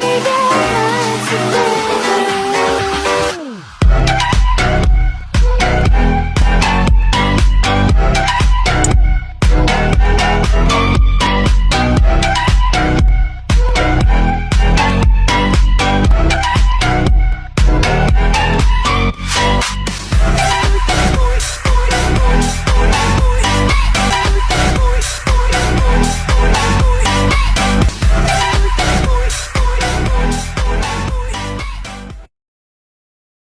Baby.